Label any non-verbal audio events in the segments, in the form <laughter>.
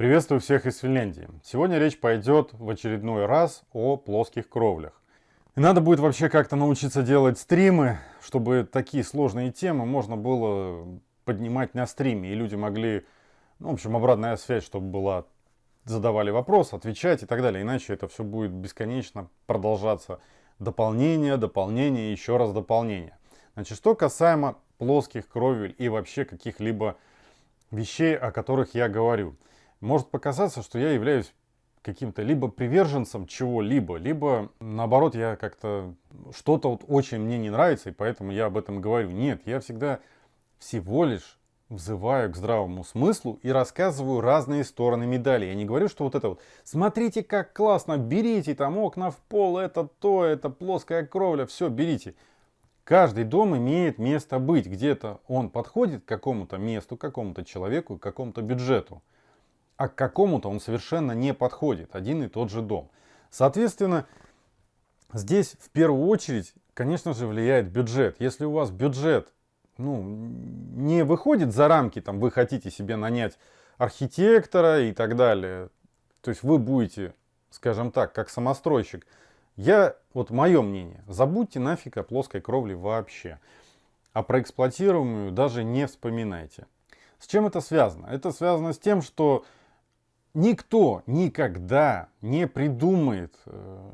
Приветствую всех из Финляндии. Сегодня речь пойдет в очередной раз о плоских кровлях. И надо будет вообще как-то научиться делать стримы, чтобы такие сложные темы можно было поднимать на стриме, и люди могли, ну, в общем, обратная связь, чтобы была, задавали вопрос, отвечать и так далее. Иначе это все будет бесконечно продолжаться. Дополнение, дополнение, еще раз дополнение. Значит, что касаемо плоских кровель и вообще каких-либо вещей, о которых я говорю – может показаться, что я являюсь каким-то либо приверженцем чего-либо, либо наоборот я как-то что-то вот очень мне не нравится, и поэтому я об этом говорю. Нет, я всегда всего лишь взываю к здравому смыслу и рассказываю разные стороны медали. Я не говорю, что вот это вот, смотрите, как классно, берите там окна в пол, это то, это плоская кровля, все, берите. Каждый дом имеет место быть. Где-то он подходит к какому-то месту, к какому-то человеку, к какому-то бюджету а к какому-то он совершенно не подходит, один и тот же дом. Соответственно, здесь в первую очередь, конечно же, влияет бюджет. Если у вас бюджет ну, не выходит за рамки, там, вы хотите себе нанять архитектора и так далее, то есть вы будете, скажем так, как самостройщик, я, вот мое мнение, забудьте нафиг о плоской кровле вообще. А про эксплуатируемую даже не вспоминайте. С чем это связано? Это связано с тем, что Никто никогда не придумает э,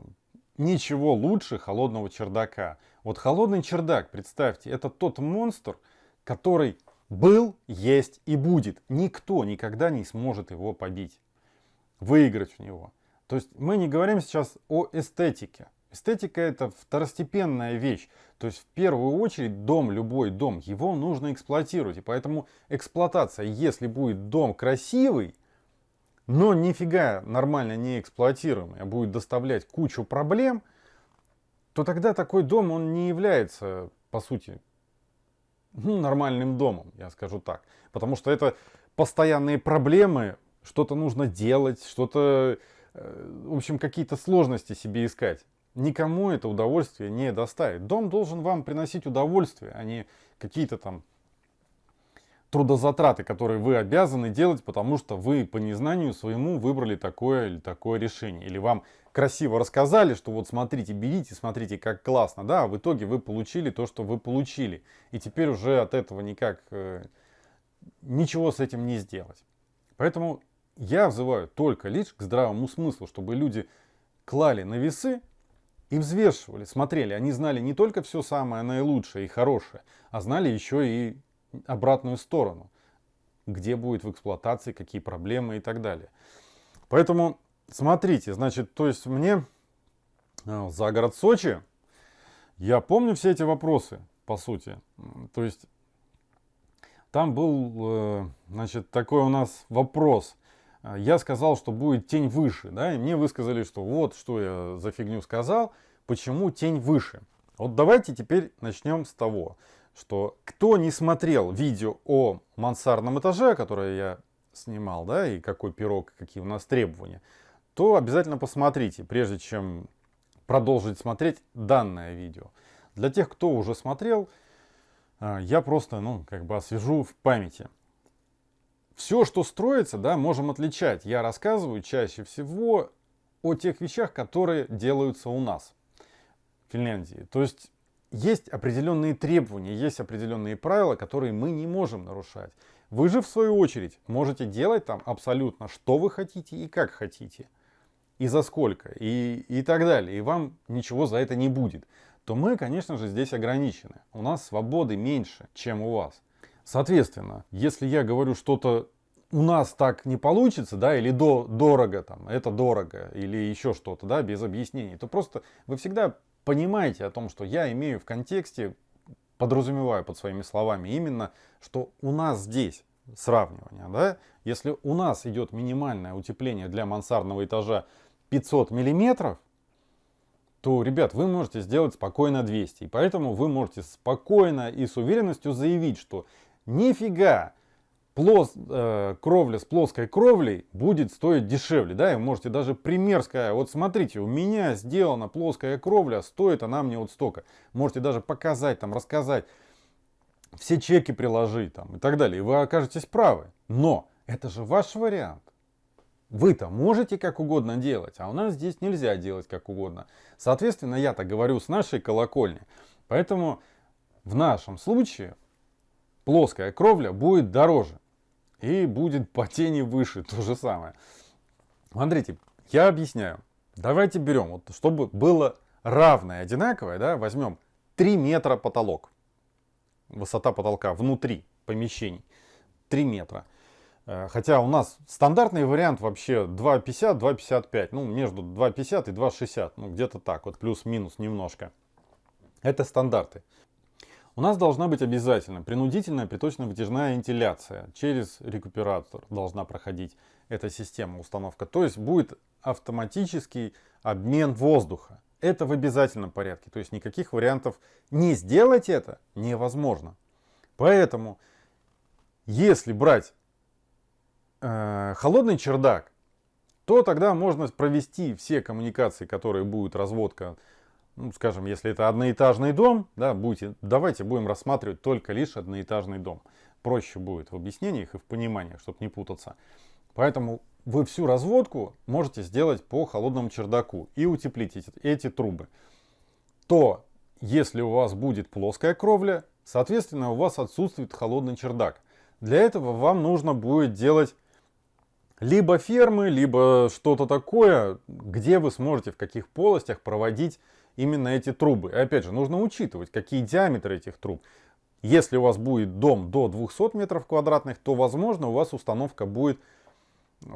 ничего лучше холодного чердака. Вот холодный чердак, представьте, это тот монстр, который был, есть и будет. Никто никогда не сможет его побить, выиграть в него. То есть мы не говорим сейчас о эстетике. Эстетика это второстепенная вещь. То есть в первую очередь дом, любой дом, его нужно эксплуатировать. И поэтому эксплуатация, если будет дом красивый, но нифига нормально не эксплуатируемый, а будет доставлять кучу проблем, то тогда такой дом, он не является, по сути, ну, нормальным домом, я скажу так. Потому что это постоянные проблемы, что-то нужно делать, что-то, э, в общем, какие-то сложности себе искать. Никому это удовольствие не доставит. Дом должен вам приносить удовольствие, а не какие-то там трудозатраты, которые вы обязаны делать, потому что вы по незнанию своему выбрали такое или такое решение. Или вам красиво рассказали, что вот смотрите, берите, смотрите, как классно. Да, а в итоге вы получили то, что вы получили. И теперь уже от этого никак э, ничего с этим не сделать. Поэтому я взываю только лишь к здравому смыслу, чтобы люди клали на весы и взвешивали, смотрели. Они знали не только все самое наилучшее и хорошее, а знали еще и обратную сторону, где будет в эксплуатации, какие проблемы и так далее. Поэтому смотрите, значит, то есть мне э, за город Сочи, я помню все эти вопросы, по сути. То есть там был, э, значит, такой у нас вопрос. Я сказал, что будет тень выше, да, и мне высказали, что вот, что я за фигню сказал, почему тень выше. Вот давайте теперь начнем с того, что кто не смотрел видео о мансардном этаже, которое я снимал, да, и какой пирог, какие у нас требования, то обязательно посмотрите, прежде чем продолжить смотреть данное видео. Для тех, кто уже смотрел, а, я просто, ну, как бы освежу в памяти. Все, что строится, да, можем отличать. Я рассказываю чаще всего о тех вещах, которые делаются у нас в Финляндии. То есть есть определенные требования, есть определенные правила, которые мы не можем нарушать. Вы же, в свою очередь, можете делать там абсолютно, что вы хотите и как хотите. И за сколько, и, и так далее. И вам ничего за это не будет. То мы, конечно же, здесь ограничены. У нас свободы меньше, чем у вас. Соответственно, если я говорю что-то у нас так не получится, да, или до, дорого, там, это дорого, или еще что-то, да, без объяснений, то просто вы всегда понимаете о том, что я имею в контексте, подразумеваю под своими словами именно, что у нас здесь сравнивание, да, если у нас идет минимальное утепление для мансардного этажа 500 миллиметров, то, ребят, вы можете сделать спокойно 200. И поэтому вы можете спокойно и с уверенностью заявить, что нифига плос, э, кровля с плоской кровлей будет стоить дешевле. Да, и можете даже пример сказать, вот смотрите, у меня сделана плоская кровля, стоит она мне вот столько. Можете даже показать, там, рассказать, все чеки приложить там, и так далее. И вы окажетесь правы. Но это же ваш вариант. вы-то можете как угодно делать, а у нас здесь нельзя делать как угодно. Соответственно, я так говорю с нашей колокольни. Поэтому в нашем случае плоская кровля будет дороже. И будет по тени выше, то же самое. Смотрите, я объясняю. Давайте берем, вот, чтобы было равное, одинаковое, да, возьмем 3 метра потолок. Высота потолка внутри помещений 3 метра. Э, хотя у нас стандартный вариант вообще 2,50, 2,55. Ну, между 2,50 и 2,60. Ну, где-то так, вот плюс-минус немножко. Это стандарты. У нас должна быть обязательно принудительная приточно-вытяжная вентиляция. Через рекуператор должна проходить эта система установка. То есть будет автоматический обмен воздуха. Это в обязательном порядке. То есть никаких вариантов не сделать это невозможно. Поэтому, если брать э, холодный чердак, то тогда можно провести все коммуникации, которые будут разводка, ну, скажем, если это одноэтажный дом, да, будете, давайте будем рассматривать только лишь одноэтажный дом. Проще будет в объяснениях и в пониманиях, чтобы не путаться. Поэтому вы всю разводку можете сделать по холодному чердаку и утеплить эти, эти трубы. То, если у вас будет плоская кровля, соответственно, у вас отсутствует холодный чердак. Для этого вам нужно будет делать либо фермы, либо что-то такое, где вы сможете в каких полостях проводить именно эти трубы. И опять же, нужно учитывать, какие диаметры этих труб. Если у вас будет дом до 200 метров квадратных, то, возможно, у вас установка будет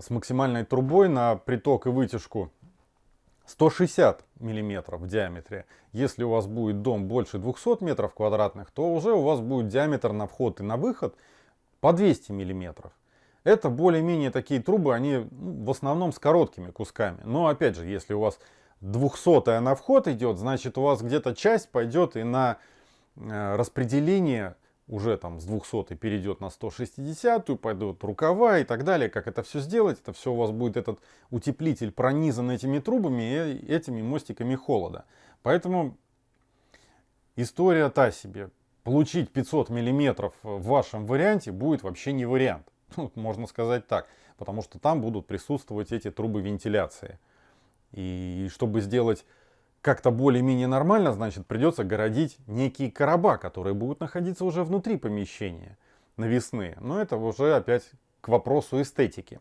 с максимальной трубой на приток и вытяжку 160 миллиметров в диаметре. Если у вас будет дом больше 200 метров квадратных, то уже у вас будет диаметр на вход и на выход по 200 миллиметров. Это более-менее такие трубы, они ну, в основном с короткими кусками. Но опять же, если у вас 200 на вход идет, значит у вас где-то часть пойдет и на э, распределение уже там с 200 перейдет на 160, пойдут рукава и так далее. Как это все сделать? Это все у вас будет этот утеплитель пронизан этими трубами и этими мостиками холода. Поэтому история та себе. Получить 500 миллиметров в вашем варианте будет вообще не вариант. <laughs> Можно сказать так. Потому что там будут присутствовать эти трубы вентиляции. И чтобы сделать как-то более-менее нормально, значит, придется городить некие короба, которые будут находиться уже внутри помещения, навесные. Но это уже опять к вопросу эстетики.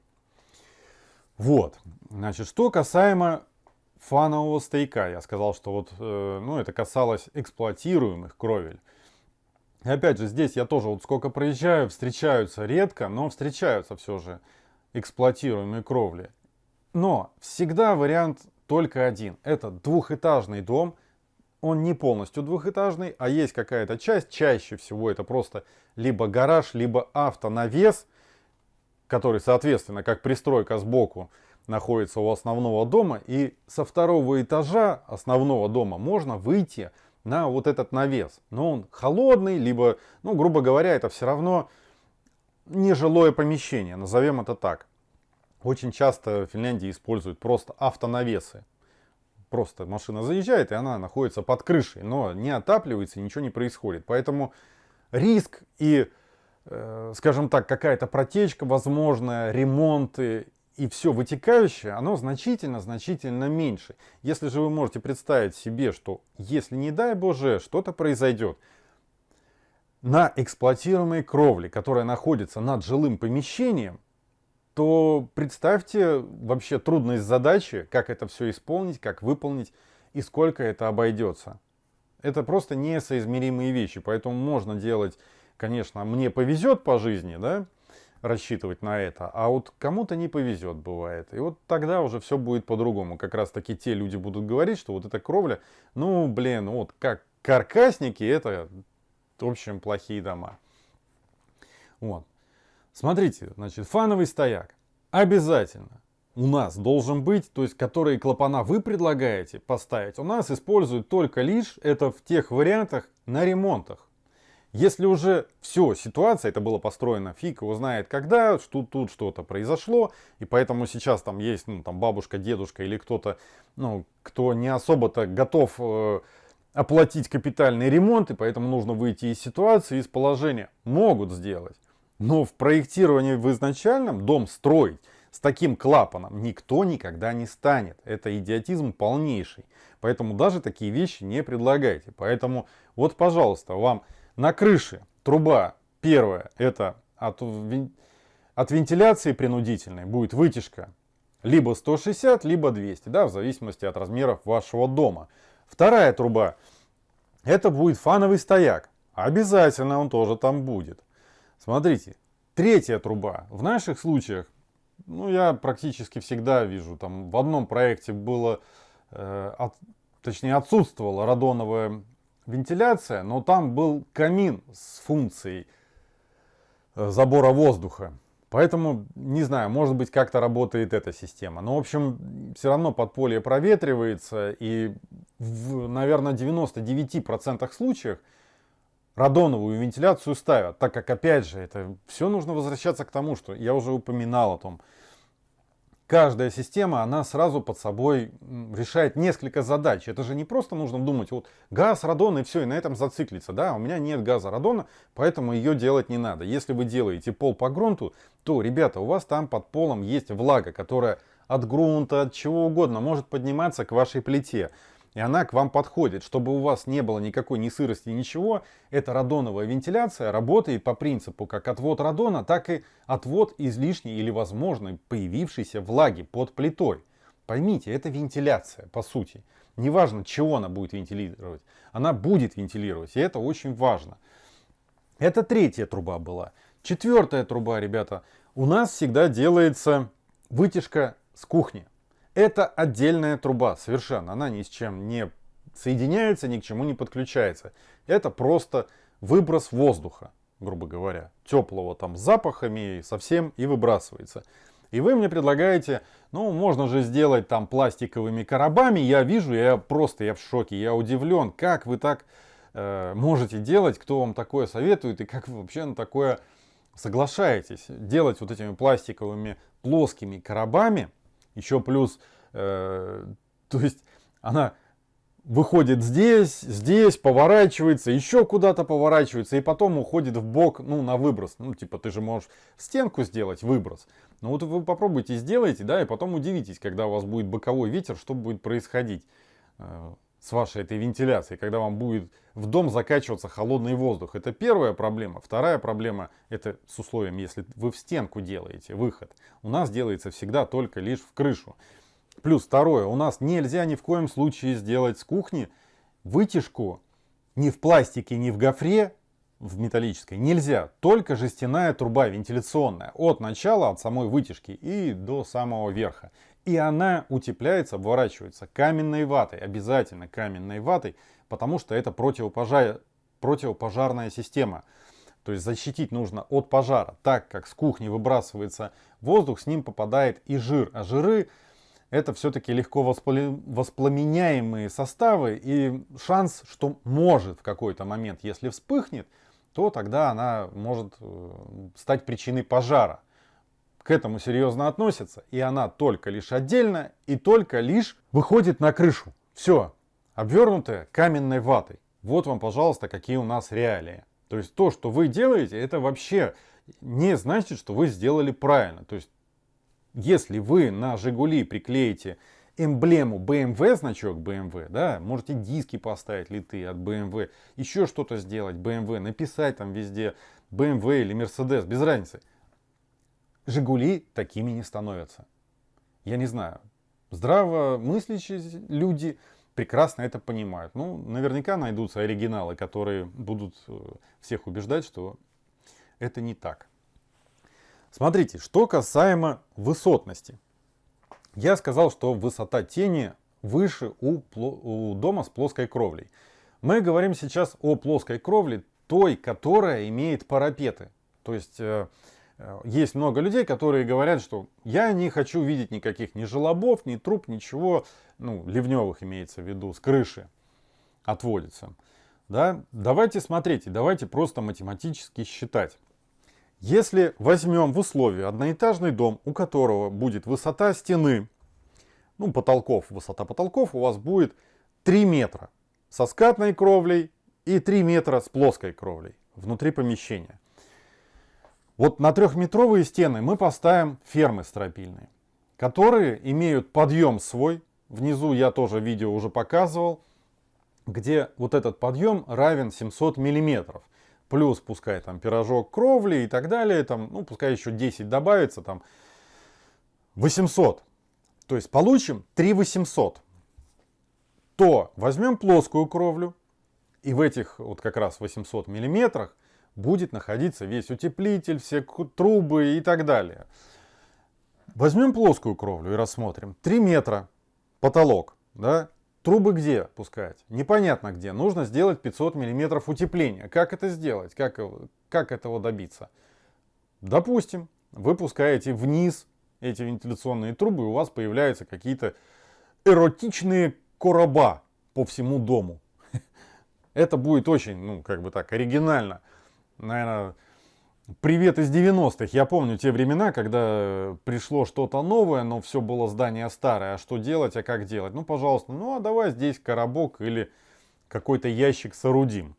Вот, значит, что касаемо фанового стейка, я сказал, что вот, э, ну, это касалось эксплуатируемых кровель. И опять же, здесь я тоже вот сколько проезжаю, встречаются редко, но встречаются все же эксплуатируемые кровли. Но всегда вариант только один. Это двухэтажный дом. Он не полностью двухэтажный, а есть какая-то часть. Чаще всего это просто либо гараж, либо автонавес, который, соответственно, как пристройка сбоку находится у основного дома. И со второго этажа основного дома можно выйти на вот этот навес. Но он холодный, либо, ну, грубо говоря, это все равно нежилое помещение, назовем это так. Очень часто в Финляндии используют просто автонавесы. Просто машина заезжает, и она находится под крышей, но не отапливается, ничего не происходит. Поэтому риск и, э, скажем так, какая-то протечка возможная, ремонты и все вытекающее, оно значительно-значительно меньше. Если же вы можете представить себе, что если, не дай боже, что-то произойдет, на эксплуатируемой кровле, которая находится над жилым помещением, то представьте вообще трудность задачи, как это все исполнить, как выполнить и сколько это обойдется. Это просто несоизмеримые вещи, поэтому можно делать, конечно, мне повезет по жизни, да, рассчитывать на это, а вот кому-то не повезет бывает. И вот тогда уже все будет по-другому. Как раз таки те люди будут говорить, что вот эта кровля, ну блин, вот как каркасники, это в общем плохие дома. Вот. Смотрите, значит, фановый стояк обязательно у нас должен быть, то есть которые клапана вы предлагаете поставить, у нас используют только лишь это в тех вариантах на ремонтах. Если уже все, ситуация, это было построено, фиг его знает когда, что тут что-то произошло, и поэтому сейчас там есть ну, там бабушка, дедушка или кто-то, ну, кто не особо-то готов э, оплатить капитальный ремонт, и поэтому нужно выйти из ситуации, из положения, могут сделать. Но в проектировании в изначальном дом строить с таким клапаном никто никогда не станет. Это идиотизм полнейший. Поэтому даже такие вещи не предлагайте. Поэтому вот, пожалуйста, вам на крыше труба первая, это от, от вентиляции принудительной будет вытяжка либо 160, либо 200, да, в зависимости от размеров вашего дома. Вторая труба, это будет фановый стояк. Обязательно он тоже там будет. Смотрите, третья труба. В наших случаях, ну, я практически всегда вижу, там в одном проекте было, э, от, точнее отсутствовала радоновая вентиляция, но там был камин с функцией э, забора воздуха. Поэтому, не знаю, может быть как-то работает эта система. Но, в общем, все равно подполье проветривается. И, в, наверное, 99% случаев радоновую вентиляцию ставят. Так как, опять же, это все нужно возвращаться к тому, что я уже упоминал о том, каждая система, она сразу под собой решает несколько задач. Это же не просто нужно думать, вот газ, радон и все, и на этом зациклиться. Да, у меня нет газа, радона, поэтому ее делать не надо. Если вы делаете пол по грунту, то, ребята, у вас там под полом есть влага, которая от грунта, от чего угодно может подниматься к вашей плите и она к вам подходит. Чтобы у вас не было никакой ни сырости, ничего, эта радоновая вентиляция работает по принципу как отвод радона, так и отвод излишней или возможной появившейся влаги под плитой. Поймите, это вентиляция, по сути. Неважно, чего она будет вентилировать, она будет вентилировать, и это очень важно. Это третья труба была. Четвертая труба, ребята, у нас всегда делается вытяжка с кухни. Это отдельная труба, совершенно. Она ни с чем не соединяется, ни к чему не подключается. Это просто выброс воздуха, грубо говоря. Теплого там запахами совсем и выбрасывается. И вы мне предлагаете, ну, можно же сделать там пластиковыми коробами. Я вижу, я просто, я в шоке, я удивлен, как вы так э, можете делать, кто вам такое советует и как вы вообще на такое соглашаетесь. Делать вот этими пластиковыми плоскими коробами – еще плюс, э, то есть она выходит здесь, здесь, поворачивается, еще куда-то поворачивается, и потом уходит в бок, ну, на выброс. Ну, типа, ты же можешь стенку сделать, выброс. Ну, вот вы попробуйте, сделайте, да, и потом удивитесь, когда у вас будет боковой ветер, что будет происходить. С вашей этой вентиляцией, когда вам будет в дом закачиваться холодный воздух. Это первая проблема. Вторая проблема, это с условием, если вы в стенку делаете выход. У нас делается всегда только лишь в крышу. Плюс второе, у нас нельзя ни в коем случае сделать с кухни вытяжку ни в пластике, ни в гофре, в металлической нельзя. Только жестяная труба вентиляционная. От начала, от самой вытяжки и до самого верха. И она утепляется, обворачивается каменной ватой, обязательно каменной ватой, потому что это противопожар... противопожарная система. То есть защитить нужно от пожара, так как с кухни выбрасывается воздух, с ним попадает и жир. А жиры это все-таки легко воспламеняемые составы и шанс, что может в какой-то момент, если вспыхнет, то тогда она может э, стать причиной пожара к этому серьезно относятся, и она только лишь отдельно и только лишь выходит на крышу. Все, обвернутая каменной ватой. Вот вам, пожалуйста, какие у нас реалии. То есть то, что вы делаете, это вообще не значит, что вы сделали правильно. То есть если вы на Жигули приклеите эмблему BMW, значок BMW, да, можете диски поставить литые от BMW, еще что-то сделать BMW, написать там везде BMW или Mercedes, без разницы. Жигули такими не становятся. Я не знаю, здравомыслящие люди прекрасно это понимают. Ну, наверняка найдутся оригиналы, которые будут э, всех убеждать, что это не так. Смотрите, что касаемо высотности. Я сказал, что высота тени выше у, у дома с плоской кровлей. Мы говорим сейчас о плоской кровле, той, которая имеет парапеты. То есть э, Э, есть много людей, которые говорят, что я не хочу видеть никаких ни желобов, ни труб, ничего, ну, ливневых имеется в виду, с крыши отводится. Да? Давайте смотрите, давайте просто математически считать. Если возьмем в условии одноэтажный дом, у которого будет высота стены, ну, потолков, высота потолков у вас будет 3 метра со скатной кровлей и 3 метра с плоской кровлей внутри помещения. Вот на трехметровые стены мы поставим фермы стропильные, которые имеют подъем свой. Внизу я тоже видео уже показывал, где вот этот подъем равен 700 миллиметров. Плюс пускай там пирожок кровли и так далее, там, ну пускай еще 10 добавится, там 800. То есть получим 3 800. То возьмем плоскую кровлю, и в этих вот как раз 800 миллиметрах будет находиться весь утеплитель, все трубы и так далее. Возьмем плоскую кровлю и рассмотрим. 3 метра потолок, да? Трубы где пускать? Непонятно где. Нужно сделать 500 миллиметров утепления. Как это сделать? Как, как этого добиться? Допустим, вы пускаете вниз эти вентиляционные трубы, и у вас появляются какие-то эротичные короба по всему дому. <laughs> Это будет очень, ну, как бы так, оригинально. Наверное, Привет из 90-х. Я помню те времена, когда пришло что-то новое, но все было здание старое. А что делать, а как делать? Ну, пожалуйста, ну а давай здесь коробок или какой-то ящик соорудим.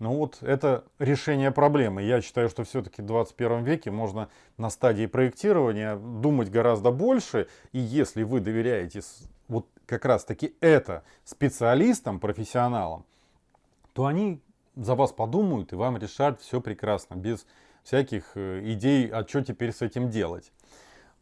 Ну вот это решение проблемы. Я считаю, что все-таки в 21 веке можно на стадии проектирования думать гораздо больше. И если вы доверяете вот как раз таки это специалистам, профессионалам, то они за вас подумают и вам решат все прекрасно, без всяких э, идей, а что теперь с этим делать.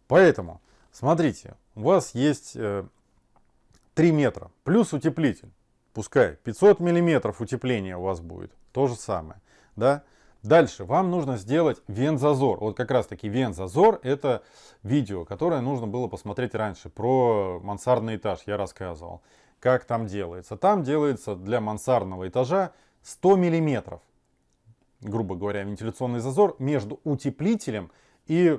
Поэтому, смотрите, у вас есть 3 э, метра плюс утеплитель. Пускай 500 миллиметров утепления у вас будет. То же самое. Да? Дальше вам нужно сделать вент-зазор. Вот как раз таки вент-зазор это видео, которое нужно было посмотреть раньше. Про мансардный этаж я рассказывал. Как там делается. Там делается для мансардного этажа 100 миллиметров грубо говоря, вентиляционный зазор между утеплителем и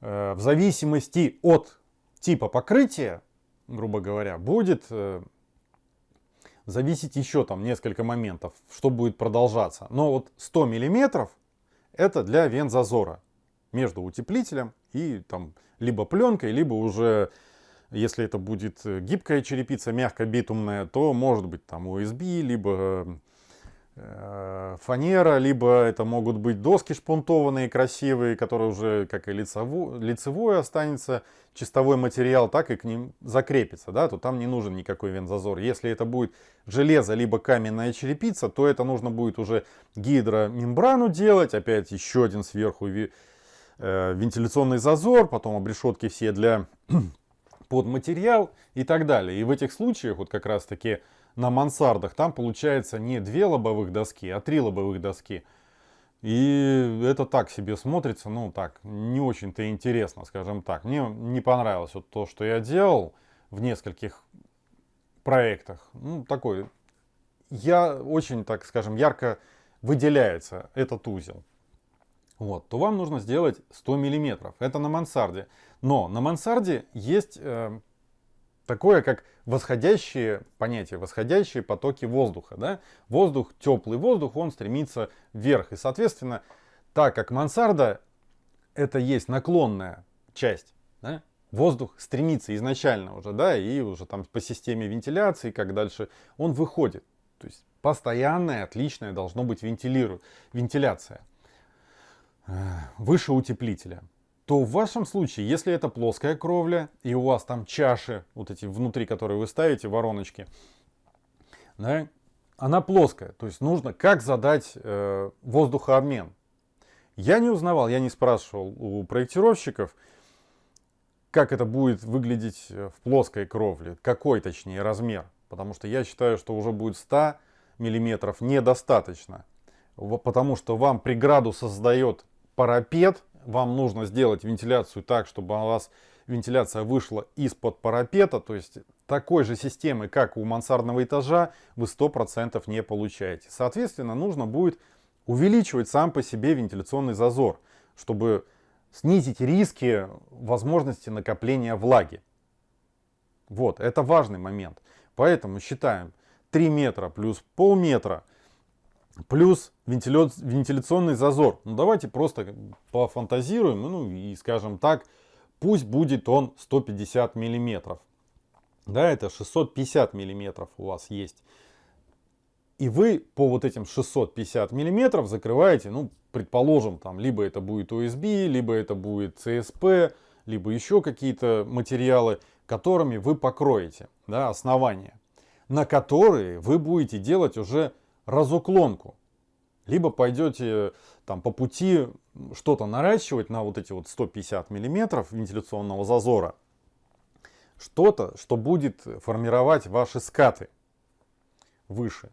э, в зависимости от типа покрытия, грубо говоря, будет э, зависеть еще там несколько моментов, что будет продолжаться. Но вот 100 миллиметров это для вент-зазора между утеплителем и там либо пленкой, либо уже если это будет гибкая черепица, мягко битумная, то может быть там USB, либо Э, фанера, либо это могут быть доски шпунтованные, красивые, которые уже как и лицевой, лицевой останется чистовой материал, так и к ним закрепится, да, то там не нужен никакой вентзазор. Если это будет железо, либо каменная черепица, то это нужно будет уже гидромембрану делать, опять еще один сверху э, вентиляционный зазор, потом обрешетки все для <clears throat> под материал и так далее. И в этих случаях вот как раз таки на мансардах, там получается не две лобовых доски, а три лобовых доски. И это так себе смотрится, ну так, не очень-то интересно, скажем так. Мне не понравилось вот то, что я делал в нескольких проектах. Ну, такой, я очень, так скажем, ярко выделяется этот узел. Вот, то вам нужно сделать 100 миллиметров. Это на мансарде. Но на мансарде есть э, такое, как восходящие понятия, восходящие потоки воздуха. Да? Воздух, теплый воздух, он стремится вверх. И, соответственно, так как мансарда это есть наклонная часть, да? воздух стремится изначально уже, да, и уже там по системе вентиляции, как дальше, он выходит. То есть постоянная, отличная должно быть вентилиру... вентиляция выше утеплителя то в вашем случае, если это плоская кровля, и у вас там чаши, вот эти внутри, которые вы ставите, вороночки, да, она плоская. То есть нужно как задать э, воздухообмен. Я не узнавал, я не спрашивал у проектировщиков, как это будет выглядеть в плоской кровле, какой точнее размер. Потому что я считаю, что уже будет 100 миллиметров недостаточно. Потому что вам преграду создает парапет, вам нужно сделать вентиляцию так, чтобы у вас вентиляция вышла из-под парапета, то есть такой же системы, как у мансардного этажа, вы 100% не получаете. Соответственно, нужно будет увеличивать сам по себе вентиляционный зазор, чтобы снизить риски возможности накопления влаги. Вот, это важный момент. Поэтому считаем 3 метра плюс полметра – Плюс вентиля... вентиляционный зазор. Ну давайте просто пофантазируем, ну и скажем так, пусть будет он 150 миллиметров. Да, это 650 миллиметров у вас есть. И вы по вот этим 650 миллиметров закрываете, ну, предположим, там, либо это будет USB, либо это будет CSP, либо еще какие-то материалы, которыми вы покроете да, основание, на которые вы будете делать уже разуклонку. Либо пойдете там, по пути что-то наращивать на вот эти вот 150 миллиметров вентиляционного зазора. Что-то, что будет формировать ваши скаты выше.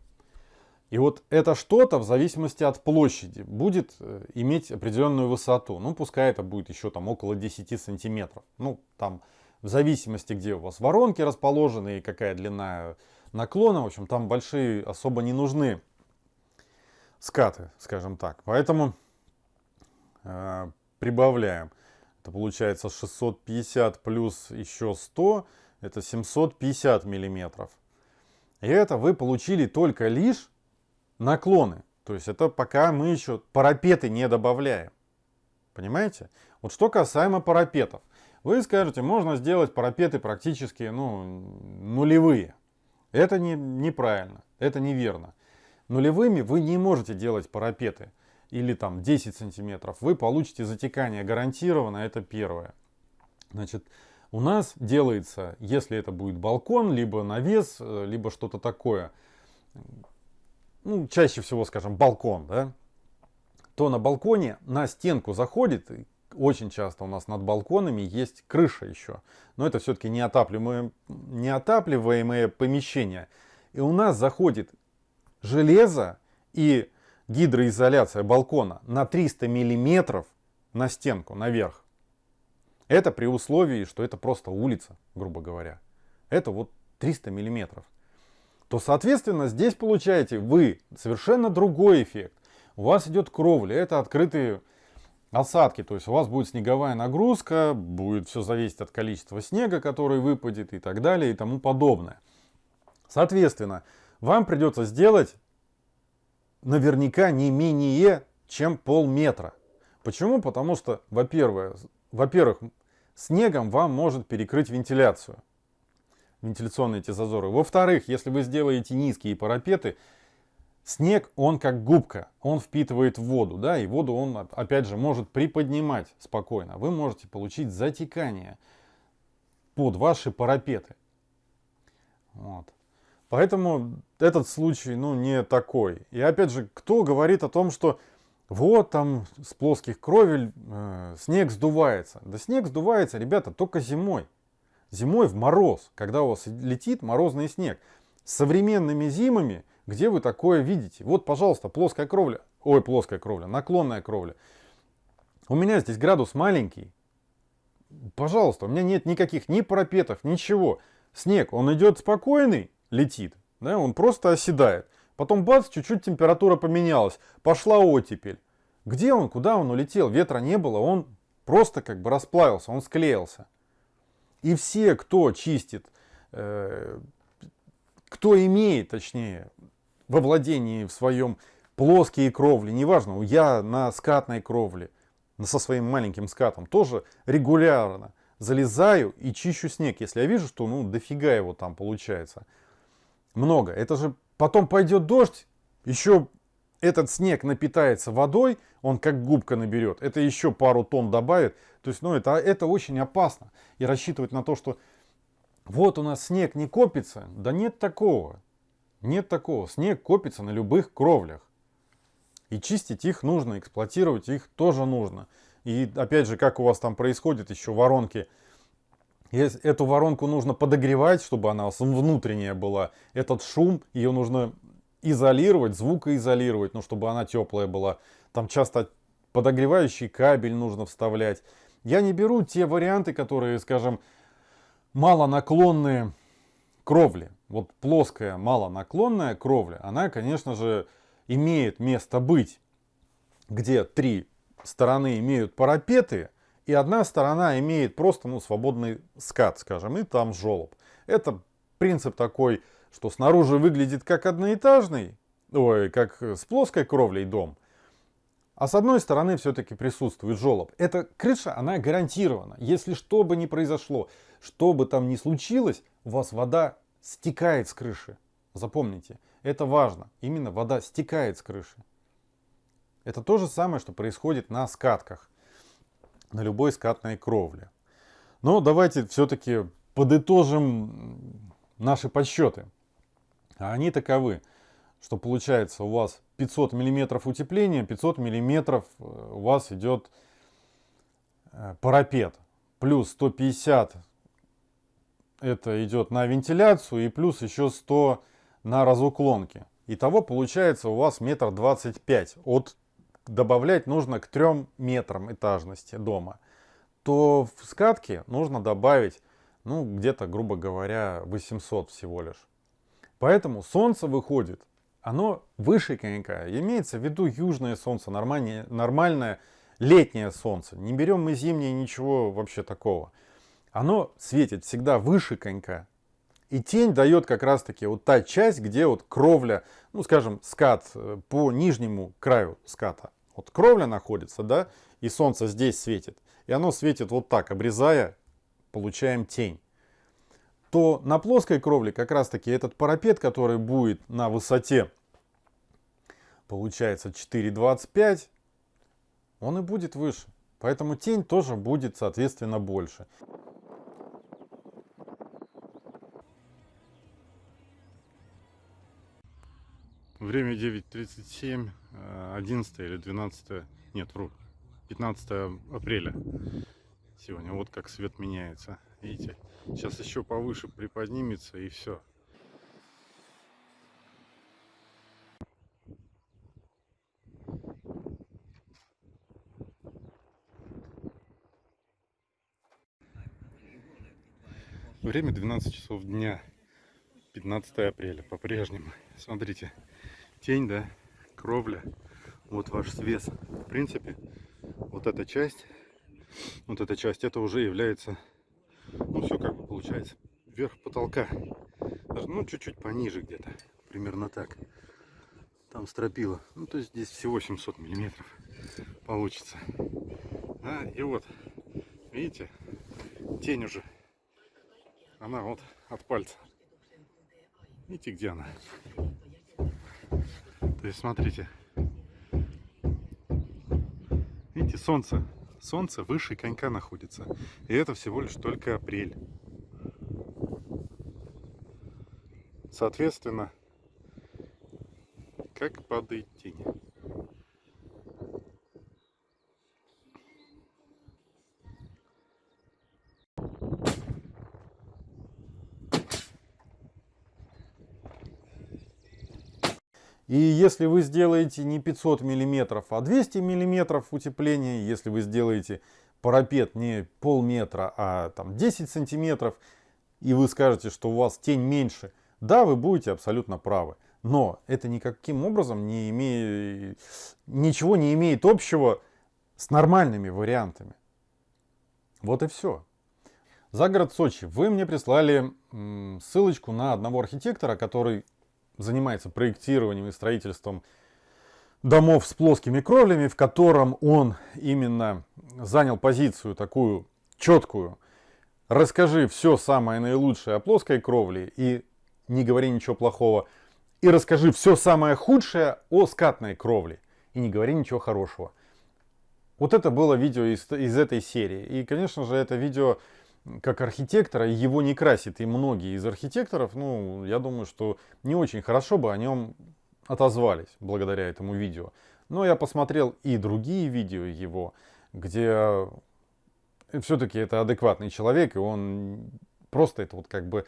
И вот это что-то в зависимости от площади будет э, иметь определенную высоту. Ну, пускай это будет еще там около 10 сантиметров. Ну, там в зависимости, где у вас воронки расположены и какая длина наклона, в общем, там большие особо не нужны скаты, скажем так. Поэтому э, прибавляем. Это получается 650 плюс еще 100, это 750 миллиметров. И это вы получили только лишь наклоны. То есть это пока мы еще парапеты не добавляем. Понимаете? Вот что касаемо парапетов. Вы скажете, можно сделать парапеты практически ну, нулевые. Это не, неправильно, это неверно. Нулевыми вы не можете делать парапеты. Или там 10 сантиметров. Вы получите затекание гарантированно, это первое. Значит, у нас делается, если это будет балкон, либо навес, э, либо что-то такое, ну, чаще всего, скажем, балкон, да, то на балконе на стенку заходит, очень часто у нас над балконами есть крыша еще, но это все-таки неотапливаемое, неотапливаемое помещение. И у нас заходит железо и гидроизоляция балкона на 300 миллиметров на стенку, наверх. Это при условии, что это просто улица, грубо говоря. Это вот 300 миллиметров то, соответственно, здесь получаете вы совершенно другой эффект. У вас идет кровля, это открытые осадки, то есть у вас будет снеговая нагрузка, будет все зависеть от количества снега, который выпадет и так далее и тому подобное. Соответственно, вам придется сделать наверняка не менее чем полметра. Почему? Потому что, во-первых, во-первых, снегом вам может перекрыть вентиляцию вентиляционные эти зазоры. Во-вторых, если вы сделаете низкие парапеты, снег, он как губка, он впитывает воду, да, и воду он, опять же, может приподнимать спокойно. Вы можете получить затекание под ваши парапеты. Вот. Поэтому этот случай, ну, не такой. И опять же, кто говорит о том, что вот там с плоских кровель э, снег сдувается. Да снег сдувается, ребята, только зимой. Зимой в мороз, когда у вас летит морозный снег. Современными зимами, где вы такое видите? Вот, пожалуйста, плоская кровля. Ой, плоская кровля, наклонная кровля. У меня здесь градус маленький. Пожалуйста, у меня нет никаких ни парапетов, ничего. Снег, он идет спокойный, летит. Да, он просто оседает. Потом бац, чуть-чуть температура поменялась. Пошла оттепель. Где он, куда он улетел? Ветра не было, он просто как бы расплавился, он склеился. И все, кто чистит, э, кто имеет, точнее, во владении в своем плоские кровли, неважно, я на скатной кровле, со своим маленьким скатом, тоже регулярно залезаю и чищу снег, если я вижу, что ну дофига его там получается. Много. Это же потом пойдет дождь, еще этот снег напитается водой, он как губка наберет, это еще пару тонн добавит. То есть, ну, это, это очень опасно. И рассчитывать на то, что вот у нас снег не копится, да нет такого. Нет такого. Снег копится на любых кровлях. И чистить их нужно, эксплуатировать их тоже нужно. И опять же, как у вас там происходит еще воронки. Эту воронку нужно подогревать, чтобы она внутренняя была. Этот шум, ее нужно изолировать, звукоизолировать, ну, чтобы она теплая была. Там часто подогревающий кабель нужно вставлять. Я не беру те варианты, которые, скажем, малонаклонные кровли. Вот плоская малонаклонная кровля, она, конечно же, имеет место быть, где три стороны имеют парапеты, и одна сторона имеет просто ну, свободный скат, скажем, и там жолоб. Это принцип такой что снаружи выглядит как одноэтажный, ой, как с плоской кровлей дом, а с одной стороны все-таки присутствует желоб. Эта крыша, она гарантирована. Если что бы ни произошло, что бы там ни случилось, у вас вода стекает с крыши. Запомните, Это важно. Именно вода стекает с крыши. Это то же самое, что происходит на скатках, на любой скатной кровле. Но давайте все-таки подытожим наши подсчеты. А они таковы, что получается у вас 500 миллиметров утепления, 500 миллиметров э, у вас идет э, парапет. Плюс 150 это идет на вентиляцию и плюс еще 100 на разуклонки. Итого получается у вас метр двадцать пять. От добавлять нужно к 3 метрам этажности дома. То в скатке нужно добавить, ну, где-то, грубо говоря, 800 всего лишь. Поэтому солнце выходит, оно выше конька. Имеется в виду южное солнце, нормальное, нормальное летнее солнце. Не берем мы зимнее, ничего вообще такого. Оно светит всегда выше конька. И тень дает как раз таки вот та часть, где вот кровля, ну скажем, скат э, по нижнему краю ската. Вот кровля находится, да, и солнце здесь светит. И оно светит вот так, обрезая, получаем тень. То на плоской кровле как раз таки этот парапет, который будет на высоте, получается 4,25, он и будет выше. Поэтому тень тоже будет, соответственно, больше. Время 9.37, 11 э, или 12, нет, вру, 15 апреля. Сегодня вот как свет меняется. Видите, сейчас еще повыше приподнимется и все. Время 12 часов дня, 15 апреля, по-прежнему. Смотрите, тень, да, кровля, вот ваш свес. В принципе, вот эта часть, вот эта часть, это уже является, ну все как бы получается, вверх потолка. Ну, чуть-чуть пониже где-то, примерно так. Там стропила. Ну, то есть здесь всего 700 миллиметров получится. Да, и вот, видите, тень уже, она вот от пальца. Видите, где она? То есть, смотрите. Видите, солнце. Солнце выше конька находится. И это всего лишь только апрель. Соответственно, как падает тень. И если вы сделаете не 500 миллиметров, а 200 миллиметров утепления, если вы сделаете парапет не полметра, а там 10 сантиметров, и вы скажете, что у вас тень меньше, да, вы будете абсолютно правы. Но это никаким образом не имеет, ничего не имеет общего с нормальными вариантами. Вот и все. За город Сочи. Вы мне прислали ссылочку на одного архитектора, который занимается проектированием и строительством домов с плоскими кровлями, в котором он именно занял позицию такую четкую. Расскажи все самое наилучшее о плоской кровле и не говори ничего плохого. И расскажи все самое худшее о скатной кровле и не говори ничего хорошего. Вот это было видео из, из этой серии. И, конечно же, это видео как архитектора, его не красит. И многие из архитекторов, ну, я думаю, что не очень хорошо бы о нем отозвались благодаря этому видео. Но я посмотрел и другие видео его, где все-таки это адекватный человек, и он просто это вот как бы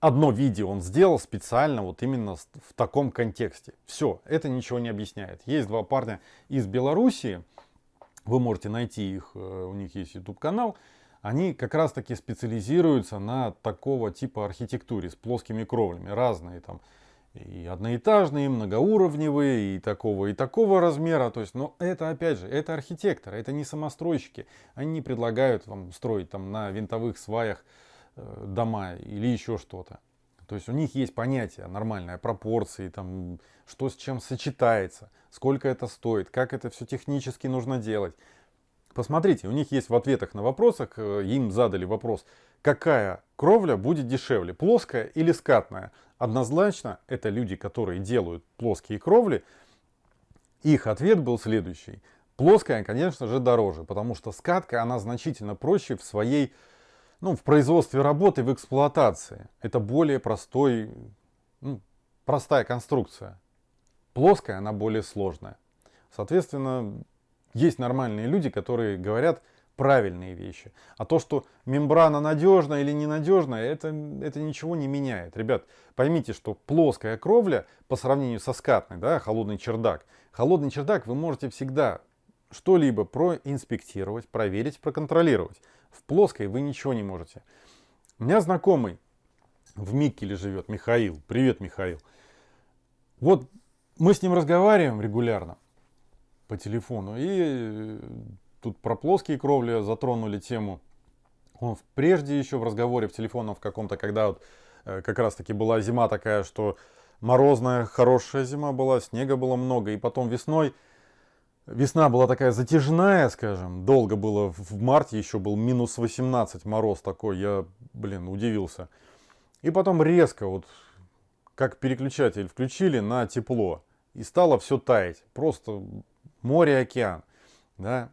одно видео он сделал специально вот именно в таком контексте. Все, это ничего не объясняет. Есть два парня из Белоруссии, вы можете найти их, э, у них есть YouTube канал, они как раз таки специализируются на такого типа архитектуре с плоскими кровлями, разные там и одноэтажные, и многоуровневые, и такого, и такого размера. То есть, но это опять же, это архитекторы, это не самостройщики. Они не предлагают вам строить там на винтовых сваях э, дома или еще что-то. То есть у них есть понятие нормальное, пропорции, там, что с чем сочетается, сколько это стоит, как это все технически нужно делать. Посмотрите, у них есть в ответах на вопросах, э, им задали вопрос, какая кровля будет дешевле, плоская или скатная. Однозначно, это люди, которые делают плоские кровли, их ответ был следующий. Плоская, конечно же, дороже, потому что скатка, она значительно проще в своей, ну, в производстве работы, в эксплуатации. Это более простой, ну, простая конструкция. Плоская, она более сложная. Соответственно, есть нормальные люди, которые говорят правильные вещи. А то, что мембрана надежная или ненадежная, это, это ничего не меняет. Ребят, поймите, что плоская кровля по сравнению со скатной, да, холодный чердак, холодный чердак вы можете всегда что-либо проинспектировать, проверить, проконтролировать. В плоской вы ничего не можете. У меня знакомый в Миккеле живет, Михаил. Привет, Михаил. Вот мы с ним разговариваем регулярно по телефону. И э, тут про плоские кровли затронули тему. Он прежде еще в разговоре в телефоне в каком-то, когда вот э, как раз таки была зима такая, что морозная, хорошая зима была, снега было много. И потом весной, весна была такая затяжная, скажем, долго было. В марте еще был минус 18 мороз такой, я, блин, удивился. И потом резко, вот как переключатель включили на тепло. И стало все таять. Просто море, океан. Да?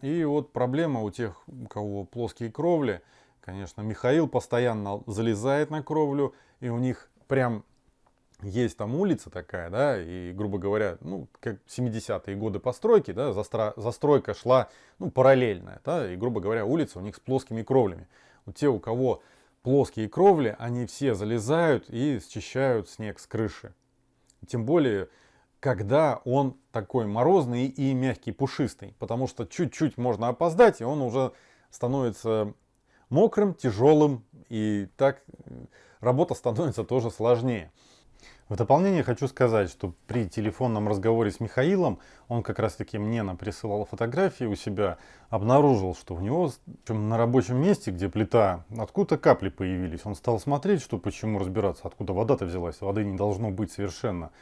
И вот проблема у тех, у кого плоские кровли, конечно, Михаил постоянно залезает на кровлю, и у них прям есть там улица такая, да, и, грубо говоря, ну, как 70-е годы постройки, да, застро, застройка шла, ну, параллельная, да, и, грубо говоря, улица у них с плоскими кровлями. Вот те, у кого плоские кровли, они все залезают и счищают снег с крыши. Тем более, когда он такой морозный и мягкий, пушистый. Потому что чуть-чуть можно опоздать, и он уже становится мокрым, тяжелым, и так работа становится тоже сложнее. В дополнение хочу сказать, что при телефонном разговоре с Михаилом, он как раз таки мне присылал фотографии у себя, обнаружил, что у него на рабочем месте, где плита, откуда капли появились. Он стал смотреть, что почему разбираться, откуда вода-то взялась. Воды не должно быть совершенно.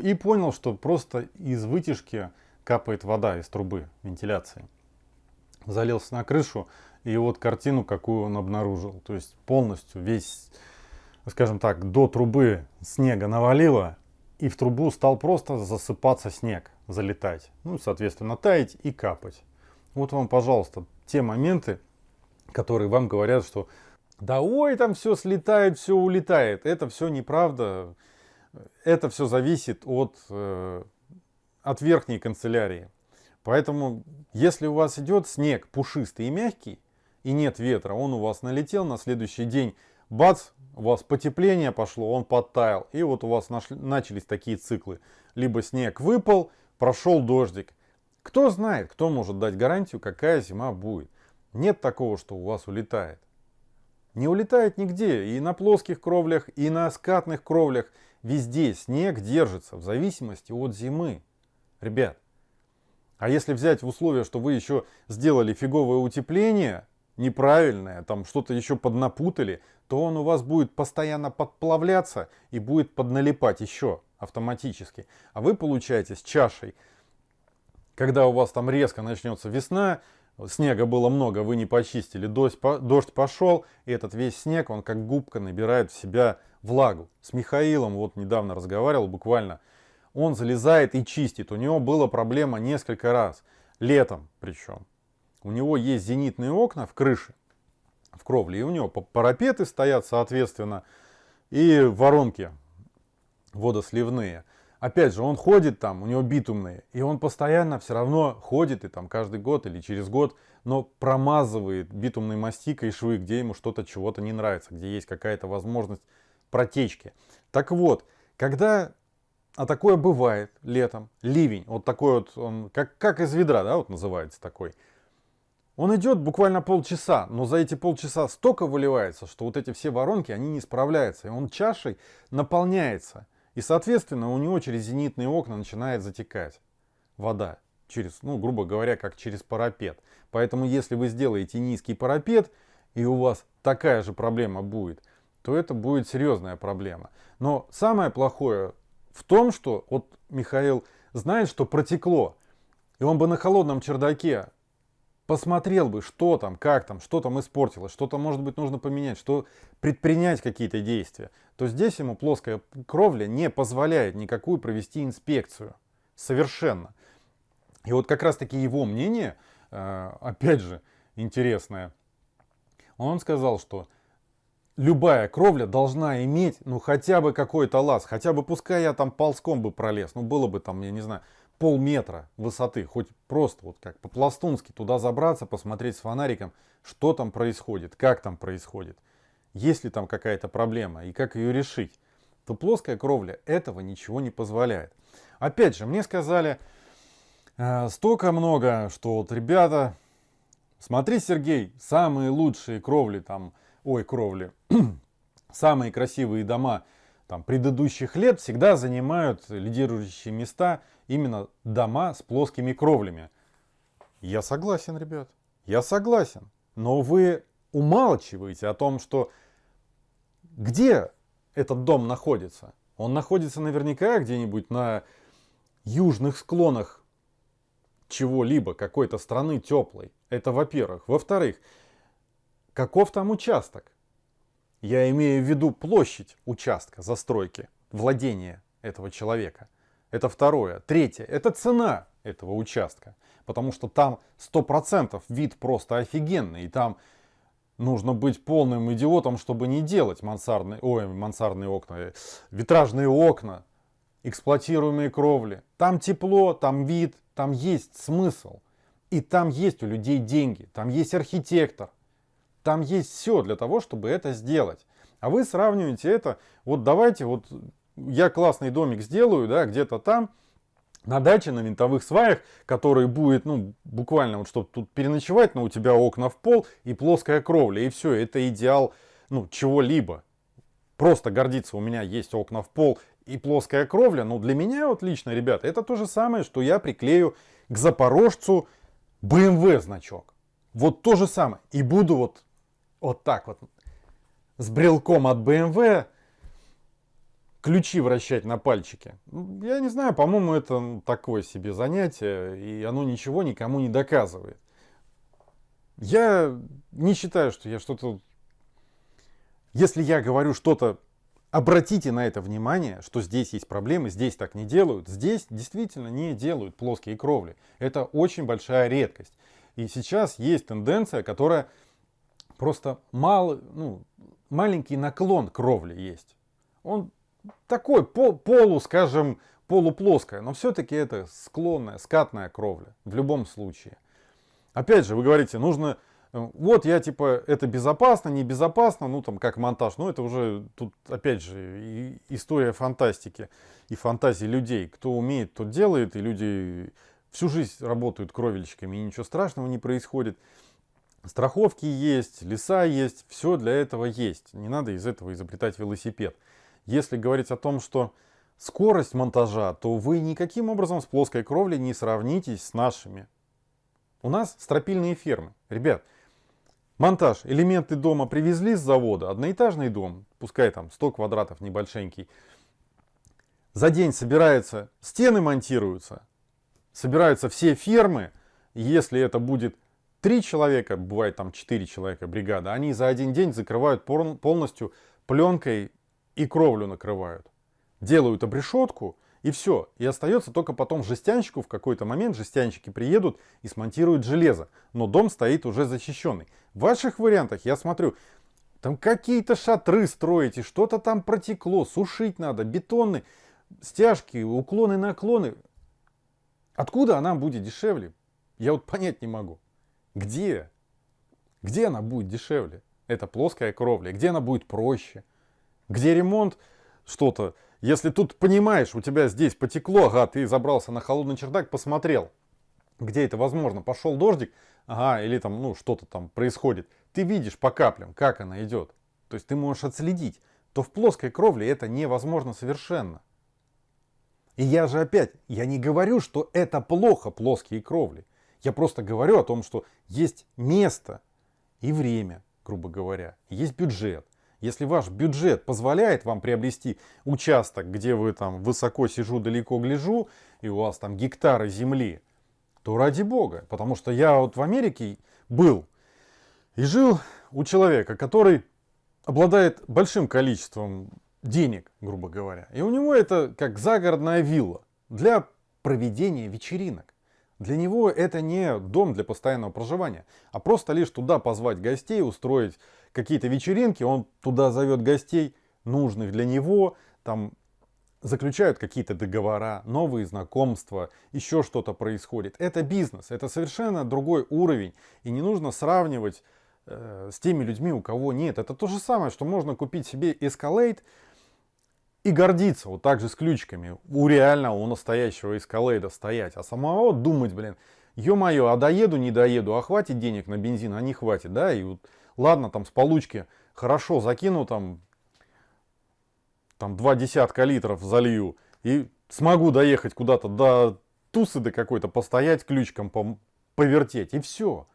И понял, что просто из вытяжки капает вода из трубы вентиляции. Залился на крышу, и вот картину, какую он обнаружил. То есть полностью весь, скажем так, до трубы снега навалило, и в трубу стал просто засыпаться снег, залетать. Ну, соответственно, таять и капать. Вот вам, пожалуйста, те моменты, которые вам говорят, что да ой, там все слетает, все улетает. Это все неправда это все зависит от, э, от верхней канцелярии. Поэтому, если у вас идет снег пушистый и мягкий, и нет ветра, он у вас налетел на следующий день, бац, у вас потепление пошло, он подтаял, и вот у вас нашли, начались такие циклы. Либо снег выпал, прошел дождик. Кто знает, кто может дать гарантию, какая зима будет. Нет такого, что у вас улетает. Не улетает нигде, и на плоских кровлях, и на скатных кровлях – Везде снег держится в зависимости от зимы. Ребят, а если взять в условия, что вы еще сделали фиговое утепление, неправильное, там что-то еще поднапутали, то он у вас будет постоянно подплавляться и будет подналипать еще автоматически. А вы получаете с чашей, когда у вас там резко начнется весна, снега было много, вы не почистили, дождь, дождь пошел, и этот весь снег, он как губка набирает в себя влагу. С Михаилом вот недавно разговаривал буквально. Он залезает и чистит. У него была проблема несколько раз. Летом причем. У него есть зенитные окна в крыше, в кровле. И у него парапеты стоят соответственно. И воронки водосливные. Опять же, он ходит там, у него битумные, и он постоянно все равно ходит, и там каждый год или через год, но промазывает битумной мастикой швы, где ему что-то чего-то не нравится, где есть какая-то возможность протечки. Так вот, когда, а такое бывает летом, ливень, вот такой вот, он как, как из ведра, да, вот называется такой, он идет буквально полчаса, но за эти полчаса столько выливается, что вот эти все воронки, они не справляются, и он чашей наполняется. И, соответственно, у него через зенитные окна начинает затекать вода. Через, ну, грубо говоря, как через парапет. Поэтому, если вы сделаете низкий парапет, и у вас такая же проблема будет, то это будет серьезная проблема. Но самое плохое в том, что вот Михаил знает, что протекло, и он бы на холодном чердаке посмотрел бы, что там, как там, что там испортилось, что-то, может быть, нужно поменять, что предпринять какие-то действия, то здесь ему плоская кровля не позволяет никакую провести инспекцию. Совершенно. И вот как раз-таки его мнение, э, опять же, интересное. Он сказал, что любая кровля должна иметь, ну, хотя бы какой-то лаз, хотя бы, пускай я там ползком бы пролез, ну, было бы там, я не знаю, полметра высоты, хоть просто вот как по-пластунски туда забраться, посмотреть с фонариком, что там происходит, как там происходит, есть ли там какая-то проблема и как ее решить, то плоская кровля этого ничего не позволяет. Опять же, мне сказали э, столько много, что вот ребята, смотри, Сергей, самые лучшие кровли там, ой, кровли, <clears throat> самые красивые дома там, предыдущих лет всегда занимают лидирующие места именно дома с плоскими кровлями. Я согласен, ребят, я согласен. Но вы умалчиваете о том, что где этот дом находится. Он находится наверняка где-нибудь на южных склонах чего-либо, какой-то страны теплой. Это во-первых. Во-вторых, каков там участок? Я имею в виду площадь участка застройки, владения этого человека – это второе. Третье. Это цена этого участка. Потому что там 100% вид просто офигенный. И там нужно быть полным идиотом, чтобы не делать мансардные, ой, мансардные окна, э, витражные окна, эксплуатируемые кровли. Там тепло, там вид, там есть смысл. И там есть у людей деньги, там есть архитектор. Там есть все для того, чтобы это сделать. А вы сравниваете это, вот давайте вот я классный домик сделаю, да, где-то там, на даче, на винтовых сваях, который будет, ну, буквально, вот чтобы тут переночевать, но у тебя окна в пол и плоская кровля, и все, это идеал, ну, чего-либо. Просто гордиться, у меня есть окна в пол и плоская кровля, но для меня вот лично, ребята, это то же самое, что я приклею к Запорожцу BMW значок. Вот то же самое. И буду вот, вот так вот с брелком от BMW ключи вращать на пальчике. Я не знаю, по-моему, это такое себе занятие, и оно ничего никому не доказывает. Я не считаю, что я что-то... Если я говорю что-то, обратите на это внимание, что здесь есть проблемы, здесь так не делают. Здесь действительно не делают плоские кровли. Это очень большая редкость. И сейчас есть тенденция, которая просто мал, ну, маленький наклон кровли есть. Он такой полу, скажем, полуплоская, но все-таки это склонная, скатная кровля в любом случае. Опять же, вы говорите, нужно, э, вот я типа, это безопасно, небезопасно, ну там как монтаж, ну это уже тут опять же история фантастики и фантазии людей. Кто умеет, тот делает, и люди всю жизнь работают кровельщиками, и ничего страшного не происходит. Страховки есть, леса есть, все для этого есть. Не надо из этого изобретать велосипед. Если говорить о том, что скорость монтажа, то вы никаким образом с плоской кровлей не сравнитесь с нашими. У нас стропильные фермы. Ребят, монтаж, элементы дома привезли с завода, одноэтажный дом, пускай там 100 квадратов небольшенький. За день собираются, стены монтируются, собираются все фермы. Если это будет 3 человека, бывает там 4 человека бригада, они за один день закрывают полностью пленкой и кровлю накрывают. Делают обрешетку и все. И остается только потом жестянщику, в какой-то момент жестянщики приедут и смонтируют железо. Но дом стоит уже защищенный. В ваших вариантах я смотрю, там какие-то шатры строите, что-то там протекло, сушить надо, бетонные стяжки, уклоны, наклоны. Откуда она будет дешевле? Я вот понять не могу. Где? Где она будет дешевле? Это плоская кровля. Где она будет проще? Где ремонт, что-то. Если тут понимаешь, у тебя здесь потекло, ага, ты забрался на холодный чердак, посмотрел, где это возможно, пошел дождик, ага, или там, ну, что-то там происходит. Ты видишь по каплям, как она идет. То есть ты можешь отследить. То в плоской кровле это невозможно совершенно. И я же опять, я не говорю, что это плохо, плоские кровли. Я просто говорю о том, что есть место и время, грубо говоря, есть бюджет. Если ваш бюджет позволяет вам приобрести участок, где вы там высоко сижу, далеко гляжу, и у вас там гектары земли, то ради бога. Потому что я вот в Америке был и жил у человека, который обладает большим количеством денег, грубо говоря. И у него это как загородная вилла для проведения вечеринок. Для него это не дом для постоянного проживания, а просто лишь туда позвать гостей, устроить какие-то вечеринки, он туда зовет гостей, нужных для него, там заключают какие-то договора, новые знакомства, еще что-то происходит. Это бизнес, это совершенно другой уровень, и не нужно сравнивать э, с теми людьми, у кого нет. Это то же самое, что можно купить себе Escalade и гордиться вот так же с ключиками. У реального, у настоящего Escalade стоять, а самого думать, блин, ё-моё, а доеду, не доеду, а хватит денег на бензин, а не хватит, да, и вот, ладно, там с получки хорошо закину там там два десятка литров залью и смогу доехать куда-то до тусы до какой-то, постоять ключиком, повертеть и все.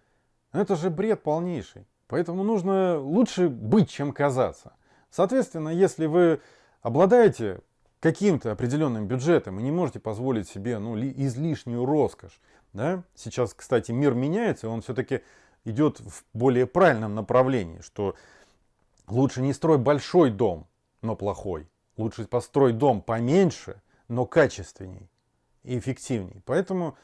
Это же бред полнейший. Поэтому нужно лучше быть, чем казаться. Соответственно, если вы обладаете каким-то определенным бюджетом и не можете позволить себе ну, излишнюю роскошь, да? сейчас, кстати, мир меняется, он все-таки идет в более правильном направлении, что лучше не строй большой дом, но плохой, Лучше построить дом поменьше, но качественней и эффективней. Поэтому,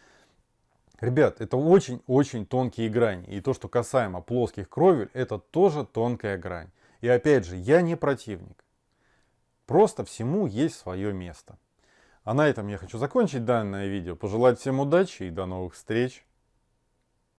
ребят, это очень-очень тонкие грани. И то, что касаемо плоских кровель, это тоже тонкая грань. И опять же, я не противник. Просто всему есть свое место. А на этом я хочу закончить данное видео. Пожелать всем удачи и до новых встреч.